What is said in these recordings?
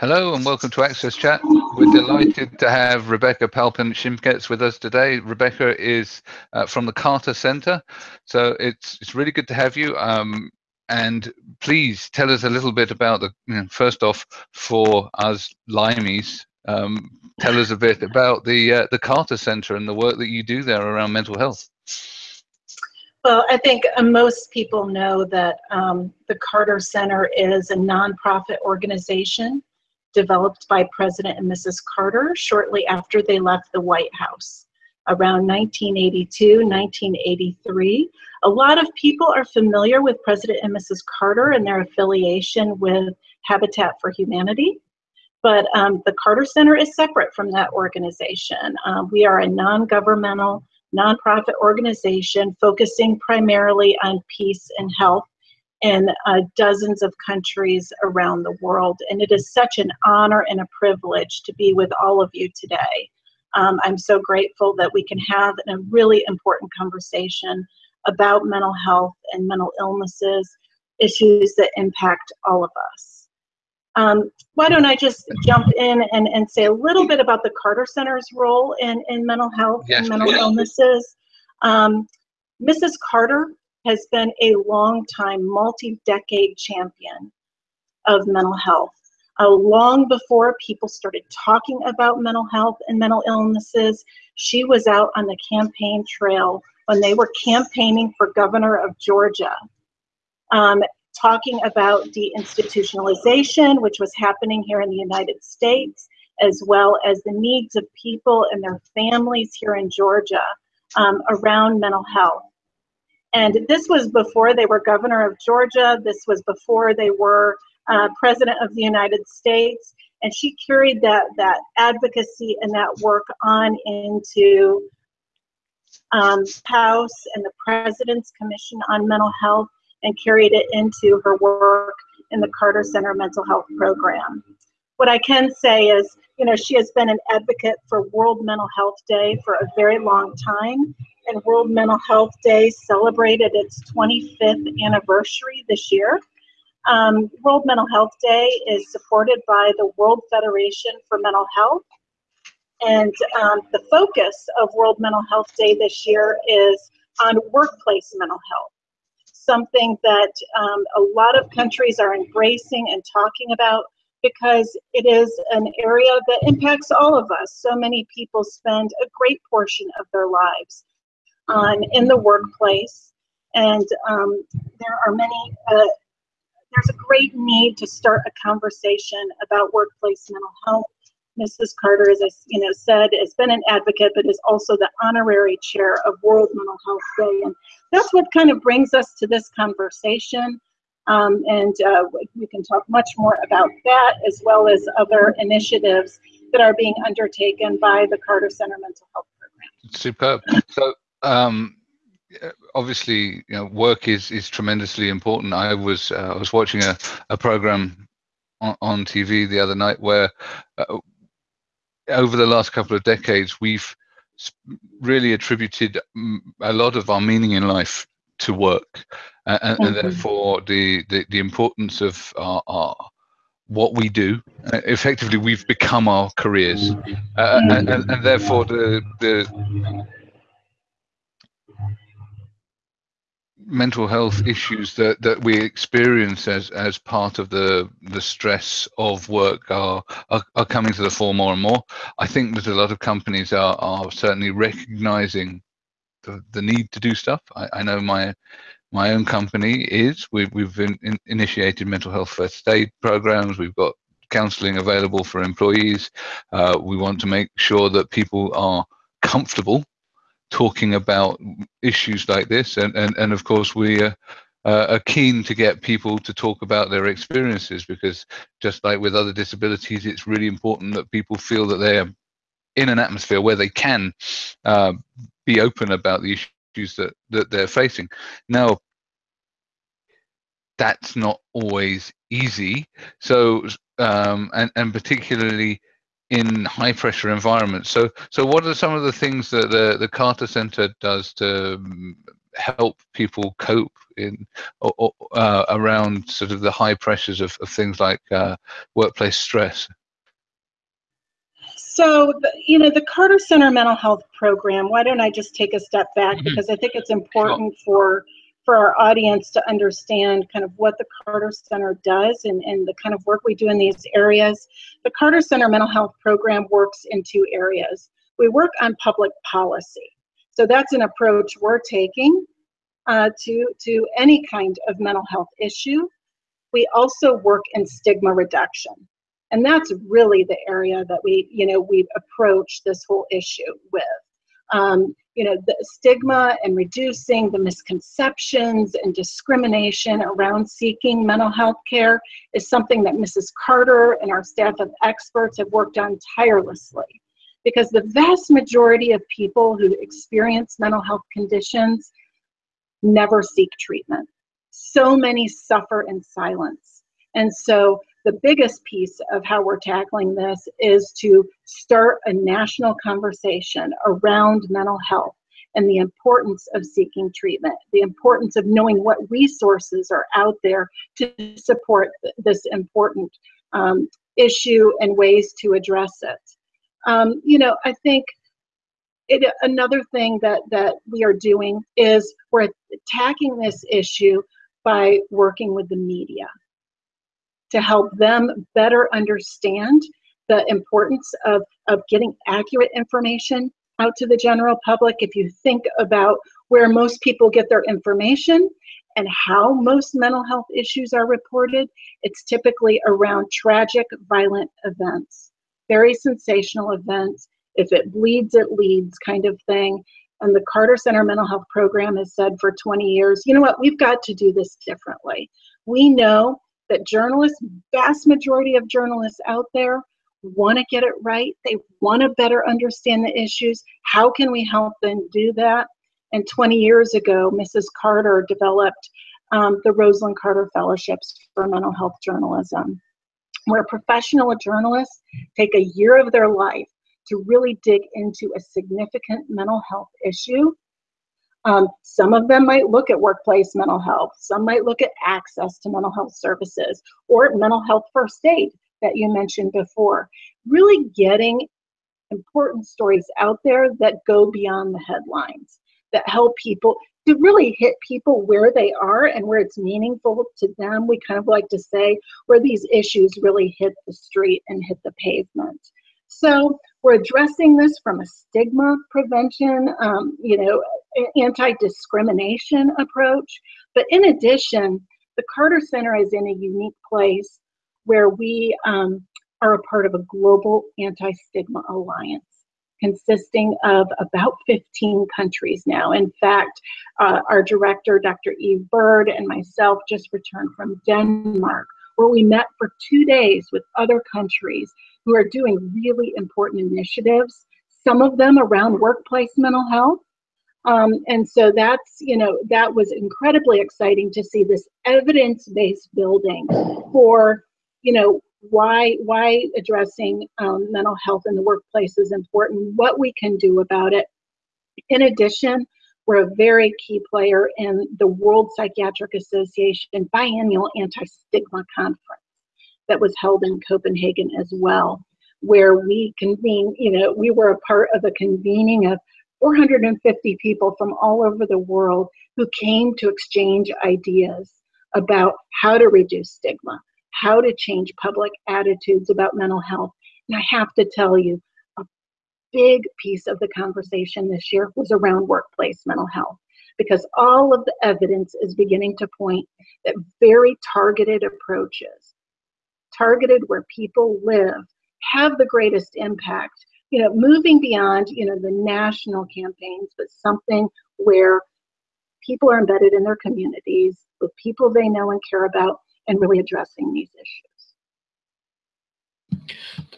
Hello and welcome to Access Chat. We're delighted to have Rebecca Palpant-Shimkets with us today. Rebecca is uh, from the Carter Center, so it's it's really good to have you. Um, and please tell us a little bit about the you know, first off for us Limeys. Um, tell us a bit about the uh, the Carter Center and the work that you do there around mental health. Well, I think most people know that um, the Carter Center is a nonprofit organization developed by President and Mrs. Carter shortly after they left the White House around 1982, 1983. A lot of people are familiar with President and Mrs. Carter and their affiliation with Habitat for Humanity. But um, the Carter Center is separate from that organization. Uh, we are a non governmental, nonprofit organization focusing primarily on peace and health in uh, dozens of countries around the world. And it is such an honor and a privilege to be with all of you today. Um, I'm so grateful that we can have a really important conversation about mental health and mental illnesses, issues that impact all of us. Um, why don't I just jump in and, and say a little bit about the Carter Center's role in, in mental health yes, and mental illnesses. Um, Mrs. Carter has been a long time, multi decade champion of mental health. Uh, long before people started talking about mental health and mental illnesses, she was out on the campaign trail when they were campaigning for governor of Georgia, um, talking about deinstitutionalization, which was happening here in the United States, as well as the needs of people and their families here in Georgia um, around mental health. And this was before they were governor of Georgia. This was before they were uh, president of the United States. And she carried that, that advocacy and that work on into um, House and the President's Commission on Mental Health and carried it into her work in the Carter Center Mental Health Program. What I can say is, you know, she has been an advocate for World Mental Health Day for a very long time and World Mental Health Day celebrated its 25th anniversary this year. Um, World Mental Health Day is supported by the World Federation for Mental Health. And um, the focus of World Mental Health Day this year is on workplace mental health, something that um, a lot of countries are embracing and talking about because it is an area that impacts all of us. So many people spend a great portion of their lives on in the workplace. And um, there are many, uh, there's a great need to start a conversation about workplace mental health. Mrs. Carter, as I you know, said, has been an advocate, but is also the honorary chair of World Mental Health Day. And that's what kind of brings us to this conversation. Um, and uh, we can talk much more about that as well as other initiatives that are being undertaken by the Carter Center Mental Health Program. Superb. So um, obviously, you know, work is is tremendously important. I was uh, I was watching a a program on, on TV the other night where uh, over the last couple of decades we've really attributed a lot of our meaning in life to work, uh, and, and, mm-hmm. therefore the, the the importance of our, our what we do. Uh, effectively, we've become our careers, uh, and, and, and, therefore the the mental health issues that, that we experience as, as part of the the stress of work are, are, are coming to the fore more and more. I think that a lot of companies are, are certainly recognizing the, the need to do stuff. I, I know my my own company is. We've, we've in, in initiated mental health first aid programs. We've got counseling available for employees. Uh, we want to make sure that people are comfortable talking about issues like this, and and and of course we. Uh, uh, are keen to get people to talk about their experiences because just like with other disabilities it's really important that people feel that they're in an atmosphere where they can uh, be open about the issues that that they're facing now that's not always easy so um, and and particularly in high pressure environments. So, so what are some of the things that the, the Carter Center does to um, help people cope in or, uh, around sort of the high pressures of, of things like uh, workplace stress? So, you know, the Carter Center Mental Health Program, why don't I just take a step back mm-hmm. because I think it's important sure. for for our audience to understand kind of what the Carter Center does and, and the kind of work we do in these areas. The Carter Center Mental Health Program works in two areas. We work on public policy. So that's an approach we're taking uh, to, to any kind of mental health issue. We also work in stigma reduction. And that's really the area that we, you know, we approach this whole issue with. Um, you know, the stigma and reducing the misconceptions and discrimination around seeking mental health care is something that Mrs. Carter and our staff of experts have worked on tirelessly. Because the vast majority of people who experience mental health conditions never seek treatment. So many suffer in silence. And so the biggest piece of how we're tackling this is to start a national conversation around mental health and the importance of seeking treatment, the importance of knowing what resources are out there to support this important um, issue and ways to address it. Um, you know, I think it, another thing that, that we are doing is we're attacking this issue by working with the media to help them better understand the importance of, of getting accurate information out to the general public. If you think about where most people get their information and how most mental health issues are reported, it's typically around tragic, violent events, very sensational events. If it bleeds, it leads kind of thing. And the Carter Center Mental Health Program has said for 20 years, you know what, we've got to do this differently. We know that journalists, vast majority of journalists out there, want to get it right. They want to better understand the issues. How can we help them do that? And 20 years ago, Mrs. Carter developed um, the Rosalynn Carter Fellowships for Mental Health Journalism, where professional journalists take a year of their life to really dig into a significant mental health issue um, some of them might look at workplace mental health. Some might look at access to mental health services or mental health first aid that you mentioned before. Really getting important stories out there that go beyond the headlines, that help people to really hit people where they are and where it's meaningful to them. We kind of like to say where these issues really hit the street and hit the pavement. So we're addressing this from a stigma prevention, um, you know, anti-discrimination approach. But in addition, the Carter Center is in a unique place where we um, are a part of a global anti-stigma alliance consisting of about 15 countries now. In fact, uh, our director, Dr. Eve Byrd, and myself just returned from Denmark, where we met for two days with other countries who are doing really important initiatives, some of them around workplace mental health. Um, and so that's, you know, that was incredibly exciting to see this evidence-based building for, you know, why why addressing um, mental health in the workplace is important, what we can do about it. In addition, we're a very key player in the World Psychiatric Association biannual anti-stigma conference that was held in Copenhagen as well, where we convened, you know, we were a part of a convening of 450 people from all over the world who came to exchange ideas about how to reduce stigma, how to change public attitudes about mental health. And I have to tell you, big piece of the conversation this year was around workplace mental health because all of the evidence is beginning to point that very targeted approaches targeted where people live have the greatest impact you know moving beyond you know the national campaigns but something where people are embedded in their communities with people they know and care about and really addressing these issues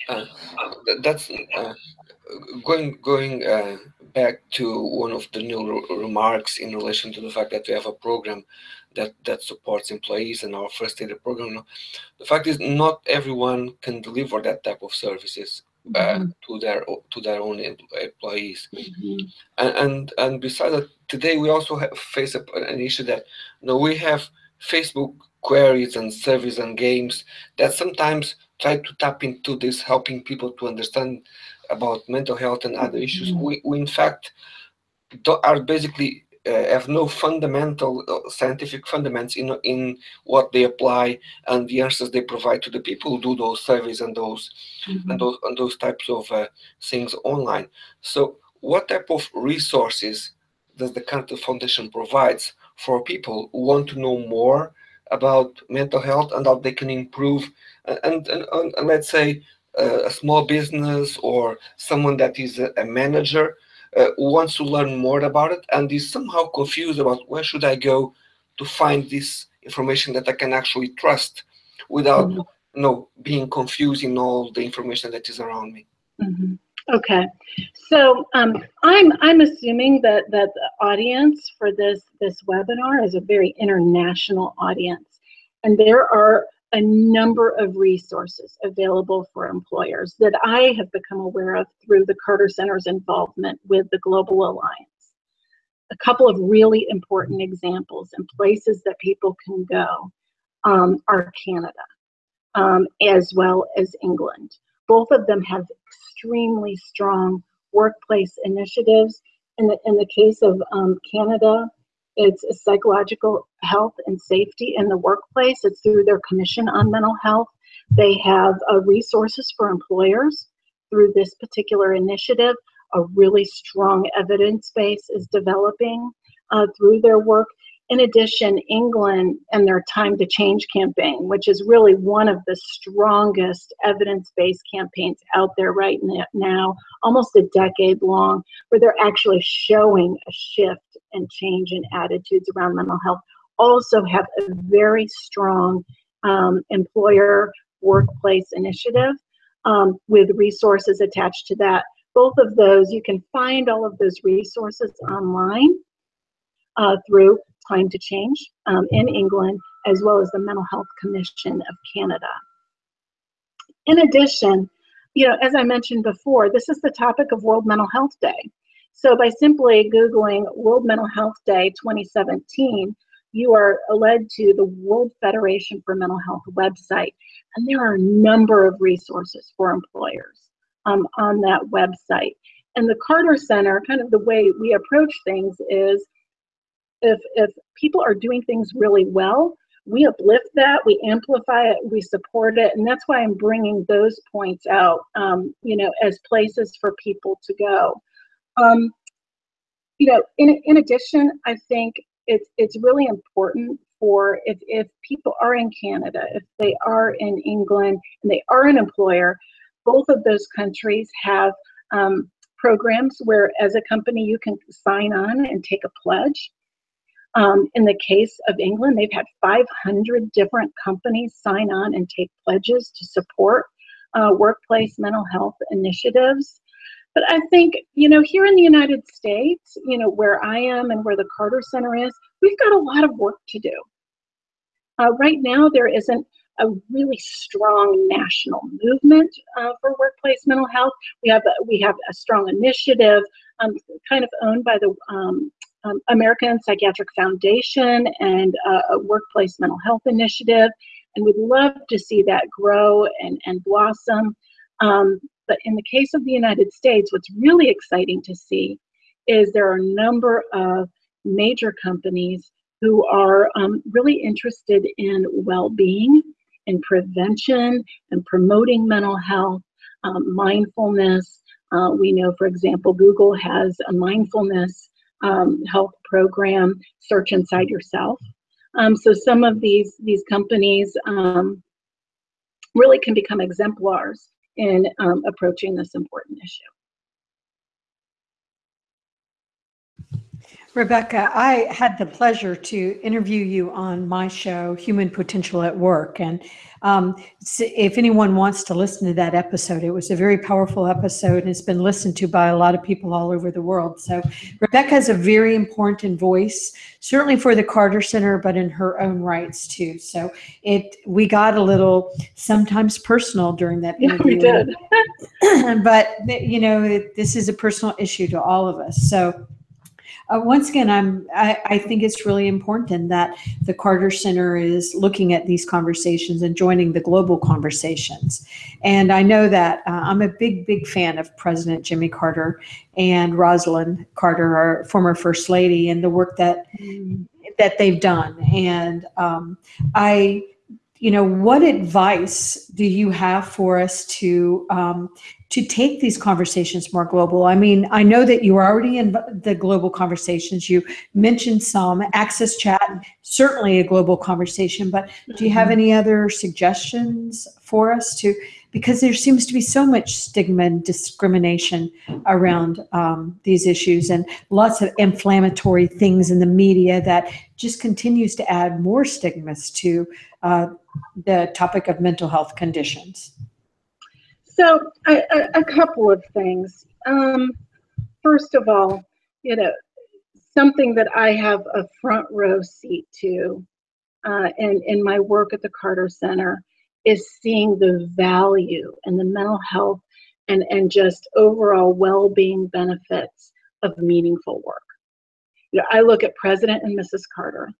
uh, that's uh, going going uh, back to one of the new remarks in relation to the fact that we have a program that that supports employees and our first aid program. The fact is, not everyone can deliver that type of services. uh, mm-hmm. to their to their own employees. Mm-hmm. And, and, and besides that, today we also have, face an issue that you know we have Facebook queries and surveys and games that sometimes try to tap into this, helping people to understand about mental health and other issues. Mm-hmm. We, we in fact are basically uh, have no fundamental uh, scientific fundamentals in in what they apply and the answers they provide to the people who do those surveys and those mm-hmm. and those and those types of uh, things online. So, what type of resources does the Cantor Foundation provides for people who want to know more about mental health and how they can improve and and, and, and let's say uh, a small business or someone that is a, a manager uh, wants to learn more about it and is somehow confused about where should I go to find this information that I can actually trust without mm-hmm. you know being confused in all the information that is around me. Mm-hmm. Okay, so um, I'm I'm assuming that that the audience for this this webinar is a very international audience, and there are a number of resources available for employers that I have become aware of through the Carter Center's involvement with the Global Alliance. A couple of really important examples and places that people can go um, are Canada um, as well as England. Both of them have extremely strong workplace initiatives. In the, in the case of um, Canada, it's psychological health and safety in the workplace. It's through their Commission on Mental Health. They have uh, resources for employers through this particular initiative. A really strong evidence base is developing uh, through their work. In addition, England and their Time to Change campaign, which is really one of the strongest evidence based campaigns out there right now, almost a decade long, where they're actually showing a shift and change in attitudes around mental health, also have a very strong um, employer workplace initiative um, with resources attached to that. Both of those, you can find all of those resources online uh, through Time to Change um, in England, as well as the Mental Health Commission of Canada. In addition, you know, as I mentioned before, this is the topic of World Mental Health Day. So by simply Googling World Mental Health Day 2017, you are led to the World Federation for Mental Health website. And there are a number of resources for employers um, on that website. And the Carter Center, kind of the way we approach things is if if people are doing things really well we uplift that we amplify it we support it and that's why i'm bringing those points out um, you know as places for people to go. Um, you know in, in addition i think it's it's really important for if, if people are in canada if they are in england and they are an employer both of those countries have um, programs where as a company you can sign on and take a pledge um, in the case of England, they've had 500 different companies sign on and take pledges to support uh, workplace mental health initiatives. But I think, you know, here in the United States, you know, where I am and where the Carter Center is, we've got a lot of work to do. Uh, right now, there isn't a really strong national movement uh, for workplace mental health. We have a, we have a strong initiative, um, kind of owned by the um, um, American Psychiatric Foundation and uh, a workplace mental health initiative. And we'd love to see that grow and, and blossom. Um, but in the case of the United States, what's really exciting to see is there are a number of major companies who are um, really interested in well being and prevention and promoting mental health, um, mindfulness. Uh, we know, for example, Google has a mindfulness um, health program, Search Inside Yourself. Um, so some of these these companies um, really can become exemplars in um, approaching this important issue. Rebecca, I had the pleasure to interview you on my show, Human Potential at Work. And um, if anyone wants to listen to that episode, it was a very powerful episode and it's been listened to by a lot of people all over the world. So Rebecca is a very important voice, certainly for the Carter Center, but in her own rights too. So it we got a little sometimes personal during that interview. Yeah, we did. but you know, this is a personal issue to all of us. So uh, once again, I'm, I, I, think it's really important that the Carter Center is looking at these conversations and joining the global conversations. And I know that uh, I'm a big, big fan of President Jimmy Carter and Rosalynn Carter, our former First Lady, and the work that that they've done. And um, I you know, what advice do you have for us to um, to take these conversations more global? I mean, I know that you are already in the global conversations. You mentioned some access chat, certainly a global conversation. But do you have mm-hmm. any other suggestions for us to? Because there seems to be so much stigma and discrimination around um, these issues, and lots of inflammatory things in the media that just continues to add more stigmas to uh, the topic of mental health conditions? So, a, a couple of things. Um, first of all, you know, something that I have a front row seat to uh, in, in my work at the Carter Center is seeing the value and the mental health and, and just overall well being benefits of meaningful work. You know, I look at President and Mrs. Carter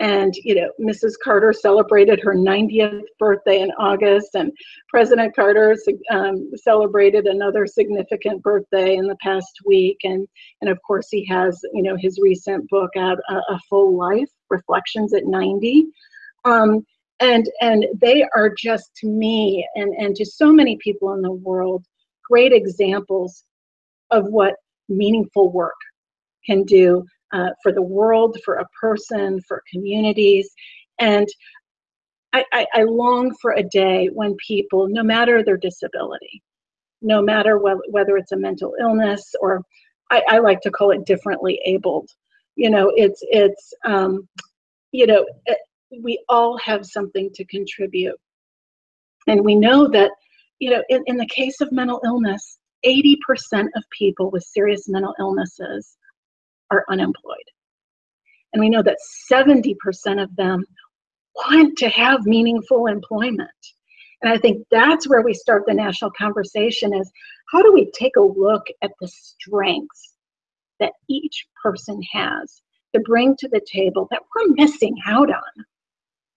and you know mrs carter celebrated her 90th birthday in august and president carter um, celebrated another significant birthday in the past week. And and of course he has you know his recent book out a, a full life reflections at 90 um, and and they are just to me and and to so many people in the world great examples of what meaningful work can do uh, for the world, for a person, for communities. And I, I, I, long for a day when people, no matter their disability, no matter wh- whether it's a mental illness or I, I, like to call it differently abled, you know, it's, it's, um, you know, it, eh, we all have something to contribute. And we know that, you know, in, in the case of mental illness, 80% of people with serious mental illnesses are unemployed. And we know that 70% of them want to have meaningful employment. And I think that's where we start the national conversation is how do we take a look at the strengths that each person has to bring to the table that we're missing out on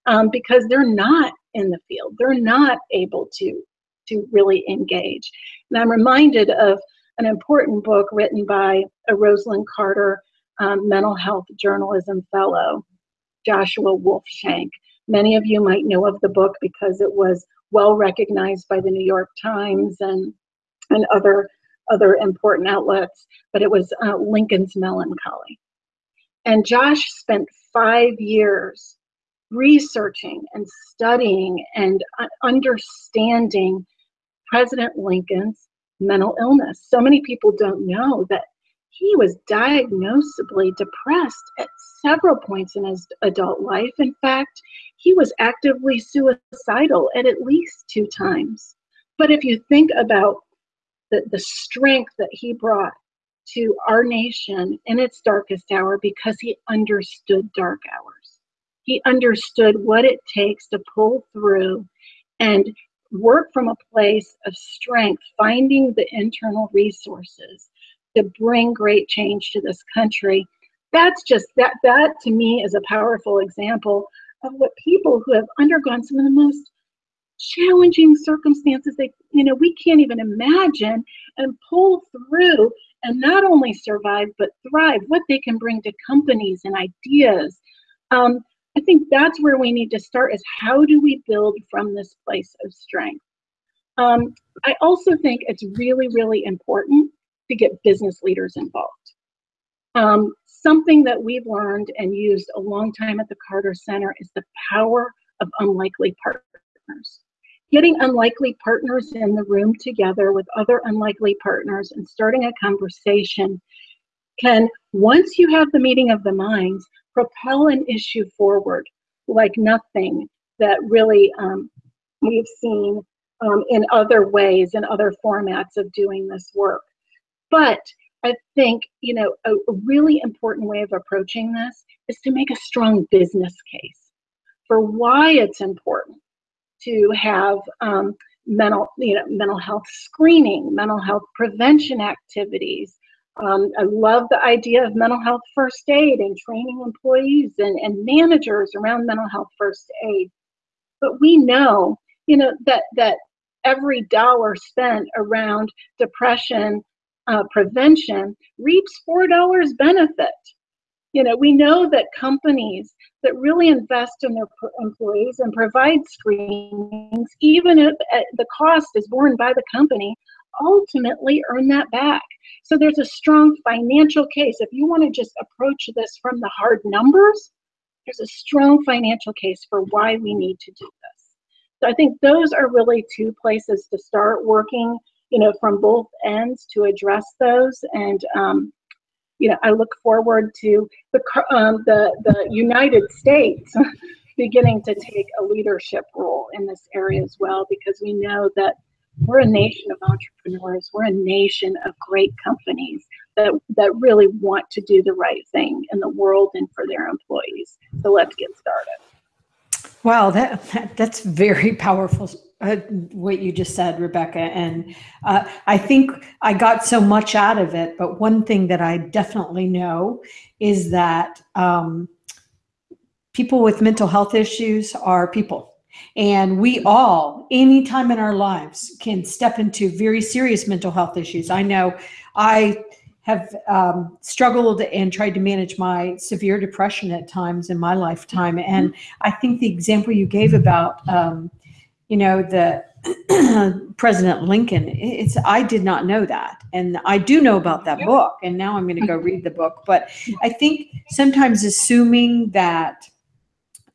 um, because they're not in the field. They're not able to, to really engage. And I'm reminded of an important book written by a Rosalynn Carter um, mental health journalism fellow, Joshua Wolf Shenk. Many of you might know of the book because it was well recognized by the New York Times and and other other important outlets, but it was uh, Lincoln's Melancholy. And Josh spent five years researching and studying and uh, understanding President Lincoln's mental illness. So many people don't know that he was diagnosably depressed at several points in his adult life. In fact, he was actively suicidal at at least two times. But if you think about the, the strength that he brought to our nation in its darkest hour because he understood dark hours. He understood what it takes to pull through and work from a place of strength, finding the internal resources to bring great change to this country. That's just that that to me is a powerful example of what people who have undergone some of the most challenging circumstances they you know we can't even imagine and pull through and not only survive but thrive what they can bring to companies and ideas um, i think that's where we need to start is how do we build from this place of strength um, i also think it's really really important to get business leaders involved. Um, something that we've learned and used a long time at the Carter Center is the power of unlikely partners. Getting unlikely partners in the room together with other unlikely partners and starting a conversation can, once you have the meeting of the minds, propel an issue forward like nothing that really um, we've seen um, in other ways, and other formats of doing this work. But I think, you know, a, really important way of approaching this is to make a strong business case for why it's important to have um, mental, you know, mental health screening, mental health prevention activities. Um, I love the idea of mental health first aid and training employees and, and managers around mental health first aid. But we know, you know, that that every dollar spent around depression uh, prevention reaps four dollars benefit. You know, we know that companies that really invest in their employees and provide screenings, even if the cost is borne by the company, ultimately earn that back. So there's a strong financial case. If you want to just approach this from the hard numbers, there's a strong financial case for why we need to do this. So I think those are really two places to start working, you know, from both ends to address those. And um, you know, I look forward to the um, the the United States beginning to take a leadership role in this area as well, because we know that we're a nation of entrepreneurs. We're a nation of great companies that that really want to do the right thing in the world and for their employees. So let's get started. Wow, that, that that's very powerful uh, what you just said, Rebecca. And uh, I think I got so much out of it. But one thing that I definitely know is that um, people with mental health issues are people. And we all, anytime in our lives, can step into very serious mental health issues. I know I have um, struggled and tried to manage my severe depression at times in my lifetime. And I think the example you gave about um, you know, the President Lincoln, it's, I did not know that. And I do know about that book and now I'm going to go read the book. But I think sometimes assuming that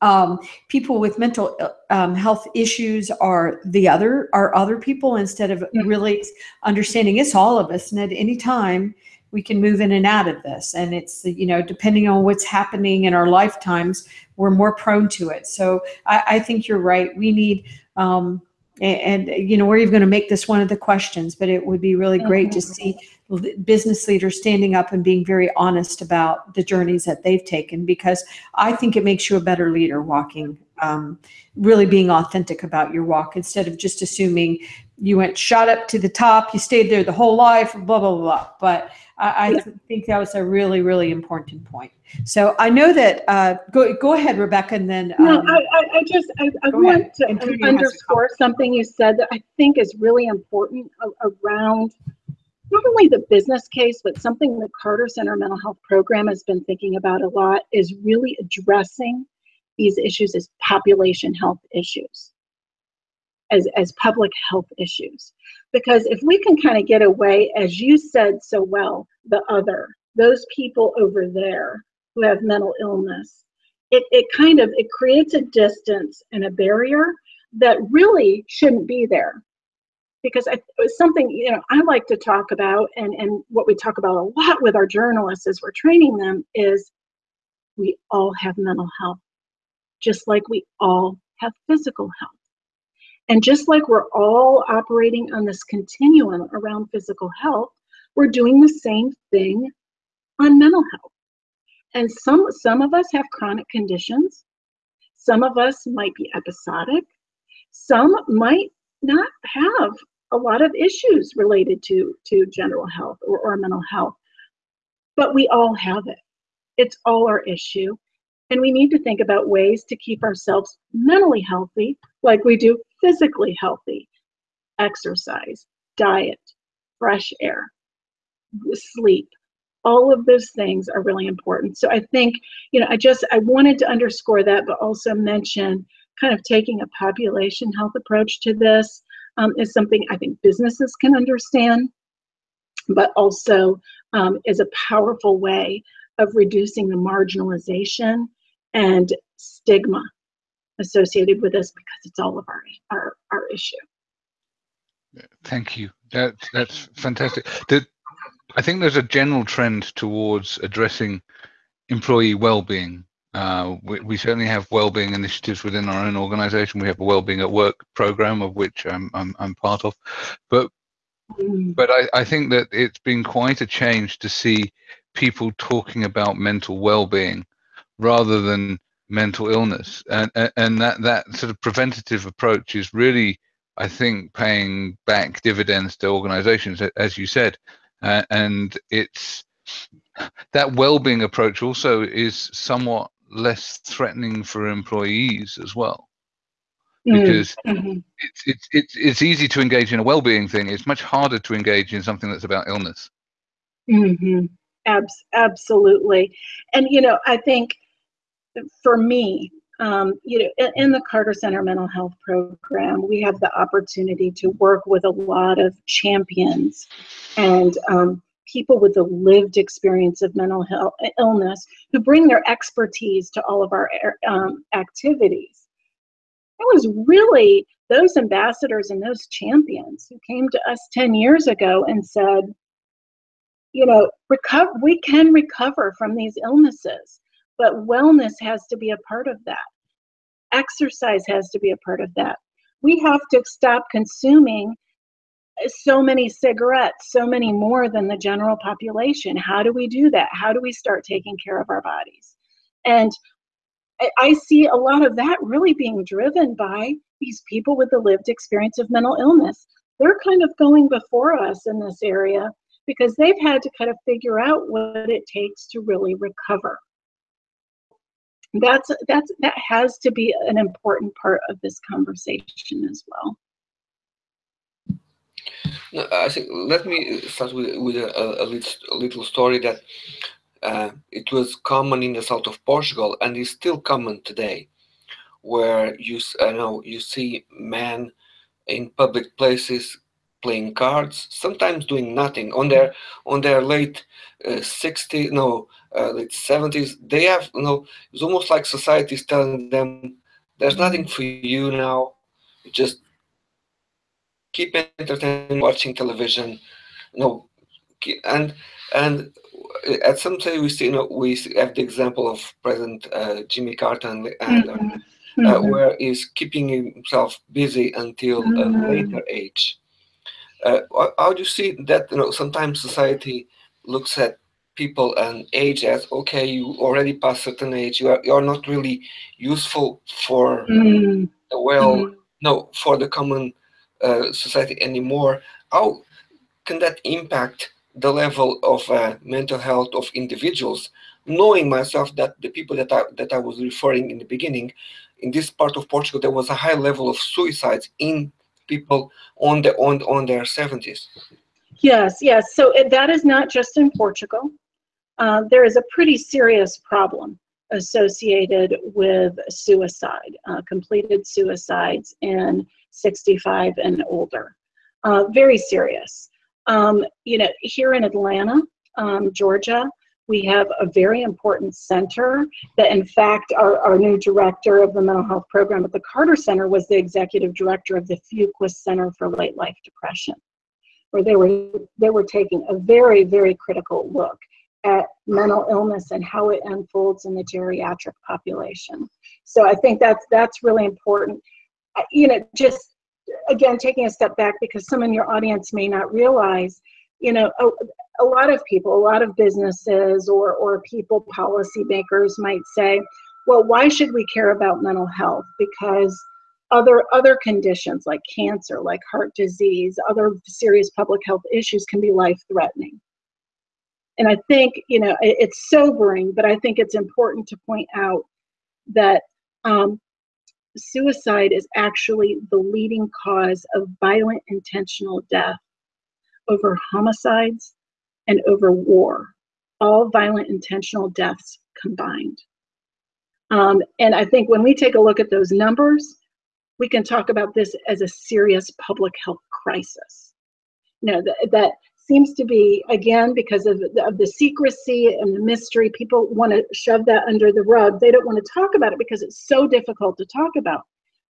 um, people with mental um, health issues are the other, are other people instead of really understanding it's all of us. And at any time we can move in and out of this. And it's, you know, depending on what's happening in our lifetimes, we're more prone to it. So I, I think you're right. We need um, and, and, you know, we're even going to make this one of the questions, but it would be really great to see business leaders standing up and being very honest about the journeys that they've taken, because I think it makes you a better leader walking, um, really being authentic about your walk instead of just assuming you went shot up to the top, you stayed there the whole life, blah, blah, blah. But I, I think that was a really, really important point. So I know that, uh, go, go ahead, Rebecca, and then. No, um, I, I, just, I, I want ahead. to underscore something you said that I think is really important around not only the business case, but something the Carter Center Mental Health Program has been thinking about a lot is really addressing these issues as population health issues, as, as public health issues. Because if we can kind of get away, as you said so well, the other, those people over there who have mental illness, it, it kind of, it creates a distance and a barrier that really shouldn't be there. Because it's something, you know, I like to talk about and, and what we talk about a lot with our journalists as we're training them is we all have mental health, just like we all have physical health. And just like we're all operating on this continuum around physical health, we're doing the same thing on mental health. And some, some of us have chronic conditions. Some of us might be episodic. Some might not have a lot of issues related to, to general health or, or mental health. But we all have it. It's all our issue. And we need to think about ways to keep ourselves mentally healthy, like we do physically healthy. Exercise, diet, fresh air, sleep. All of those things are really important. So I think, you know, I just, I wanted to underscore that, but also mention kind of taking a population health approach to this um, is something I think businesses can understand, but also um, is a powerful way of reducing the marginalization and stigma associated with this because it's all of our our, our issue. Thank you. That that's fantastic. The, I think there's a general trend towards addressing employee well-being. Uh, we, we, certainly have well-being initiatives within our own organization. We have a well-being at work program of which I'm, I'm, I'm part of, but mm. but I, I think that it's been quite a change to see people talking about mental well-being rather than mental illness, and and that that sort of preventative approach is really, I think, paying back dividends to organizations, as you said, uh, and it's that well-being approach also is somewhat less threatening for employees as well. Mm, because mm-hmm. it's, it's it's it's easy to engage in a well-being thing. It's much harder to engage in something that's about illness. Mm-hmm. Abs- absolutely. And you know i think for me um, you know in, in, the carter center mental health program we have the opportunity to work with a lot of champions and um, people with the lived experience of mental health illness who bring their expertise to all of our um, activities. It was really those ambassadors and those champions who came to us 10 years ago and said, you know, recover, we can recover from these illnesses, but wellness has to be a part of that. Exercise has to be a part of that. We have to stop consuming so many cigarettes, so many more than the general population. How do we do that? How do we start taking care of our bodies? And I see a lot of that really being driven by these people with the lived experience of mental illness. They're kind of going before us in this area because they've had to kind of figure out what it takes to really recover. That's that's that has to be an important part of this conversation as well. No, I think let me start with, with a, a, little, a little story that uh, it was common in the south of Portugal and is still common today, where you I know you see men in public places playing cards, sometimes doing nothing on their on their late uh, 60s, no, uh, late 70s. They have you know it's almost like society is telling them there's nothing for you now. Just keep entertained watching television you know and and at some time we see you know we have the example of president uh, jimmy carter and, and mm -hmm. uh, mm-hmm. where he's keeping himself busy until a mm-hmm. later age uh, how do you see that you know sometimes society looks at people and age as okay you already past certain age you are you're not really useful for mm. the well mm. no for the common uh, society anymore, how can that impact the level of uh, mental health of individuals? Knowing myself that the people that I, that I was referring in the beginning, in this part of Portugal, there was a high level of suicides in people on the on on their 70s. Yes, yes. So that is not just in Portugal. Uh, there is a pretty serious problem associated with suicide, uh, completed suicides in 65 and older. Uh, very serious. Um, you know, here in Atlanta, um, Georgia, we have a very important center that in fact our, our new director of the mental health program at the Carter Center was the executive director of the Fuqua Center for Late Life Depression, where they were, they were taking a very, very critical look at mental illness and how it unfolds in the geriatric population. So I think that's, that's really important you know, just again, taking a step back because some in your audience may not realize, you know, a, a lot of people, a lot of businesses or, or people, policymakers might say, well, why should we care about mental health? Because other other conditions like cancer, like heart disease, other serious public health issues can be life threatening. And I think, you know, it, it's sobering, but I think it's important to point out that um, suicide is actually the leading cause of violent intentional death over homicides and over war, all violent intentional deaths combined. Um, and I think when we take a look at those numbers, we can talk about this as a serious public health crisis. You know, that, that seems to be, again, because of the, of the secrecy and the mystery, people want to shove that under the rug. They don't want to talk about it because it's so difficult to talk about.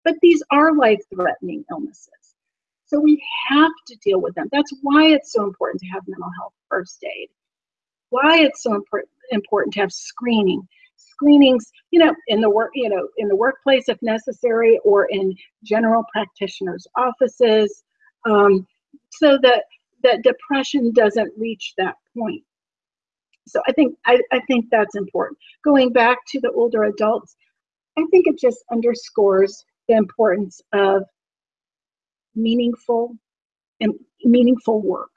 But these are life threatening illnesses. So we have to deal with them. That's why it's so important to have mental health first aid. Why it's so important important to have screening. Screenings, you know, in the work, you know, in the workplace if necessary, or in general practitioners' offices, um, so that that depression doesn't reach that point. So I think I, I think that's important. Going back to the older adults, I think it just underscores the importance of meaningful and meaningful work.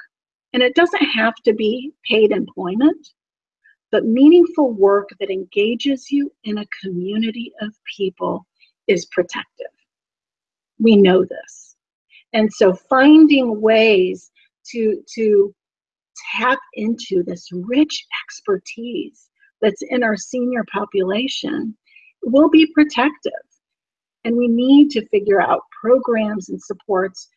And it doesn't have to be paid employment, but meaningful work that engages you in a community of people is protective. We know this. And so finding ways to, to tap into this rich expertise that's in our senior population will be protective. And we need to figure out programs and supports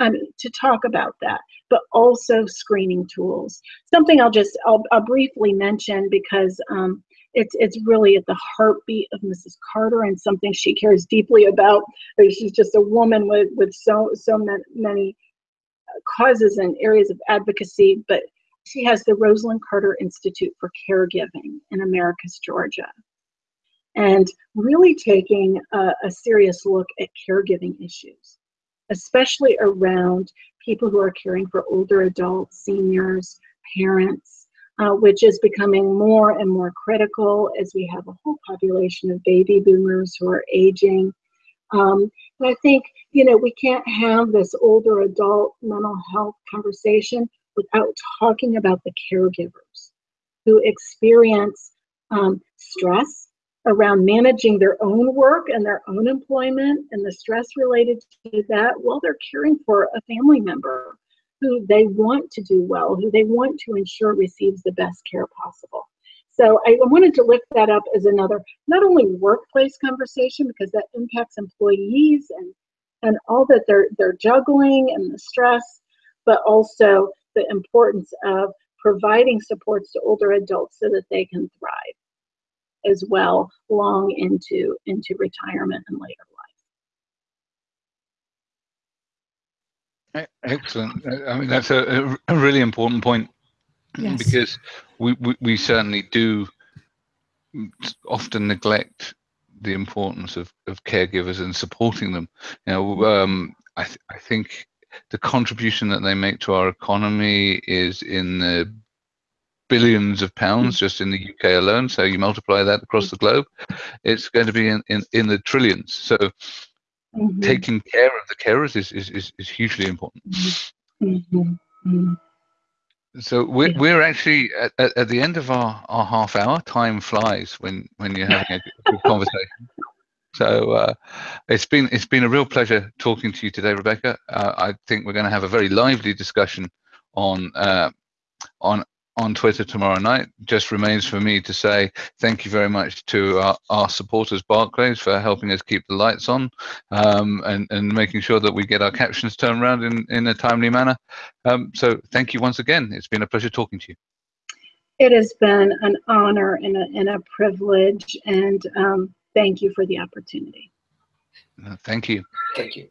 um, to talk about that, but also screening tools. Something I'll just I'll, I'll briefly mention because um, it's it's really at the heartbeat of Mrs. Carter and something she cares deeply about. She's just a woman with with so so many causes and areas of advocacy, but she has the Rosalynn Carter Institute for Caregiving in Americus, Georgia. And really taking a, a serious look at caregiving issues, especially around people who are caring for older adults, seniors, parents, uh, which is becoming more and more critical as we have a whole population of baby boomers who are aging. Um, I think, you know, we can't have this older adult mental health conversation without talking about the caregivers who experience um, stress around managing their own work and their own employment and the stress related to that while they're caring for a family member who they want to do well, who they want to ensure receives the best care possible. So I wanted to lift that up as another, not only workplace conversation, because that impacts employees and, and all that they're, they're juggling and the stress, but also the importance of providing supports to older adults so that they can thrive as well long into, into retirement and later life. Excellent. I mean, that's a, a really important point yes. because we, we, we certainly do often neglect the importance of, of caregivers and supporting them. You know, um, I, th I think the contribution that they make to our economy is in the billions of pounds mm. just in the UK alone. So you multiply that across the globe, it's going to be in, in, in the trillions. So mm -hmm. taking care of the carers is, is, is, is hugely important. Mm -hmm. So we're, yeah. we're actually at, at, at, the end of our, our half hour. Time flies when, when you're having a good conversation. So uh, it's been it's been a real pleasure talking to you today, Rebecca. Uh, I think we're going to have a very lively discussion on uh, on on Twitter tomorrow night. Just remains for me to say thank you very much to our, our supporters, Barclays, for helping us keep the lights on um, and, and making sure that we get our captions turned around in, in a timely manner. Um, so thank you once again. It's been a pleasure talking to you. It has been an honor and a, and a privilege, and um, thank you for the opportunity. Thank you. Thank you.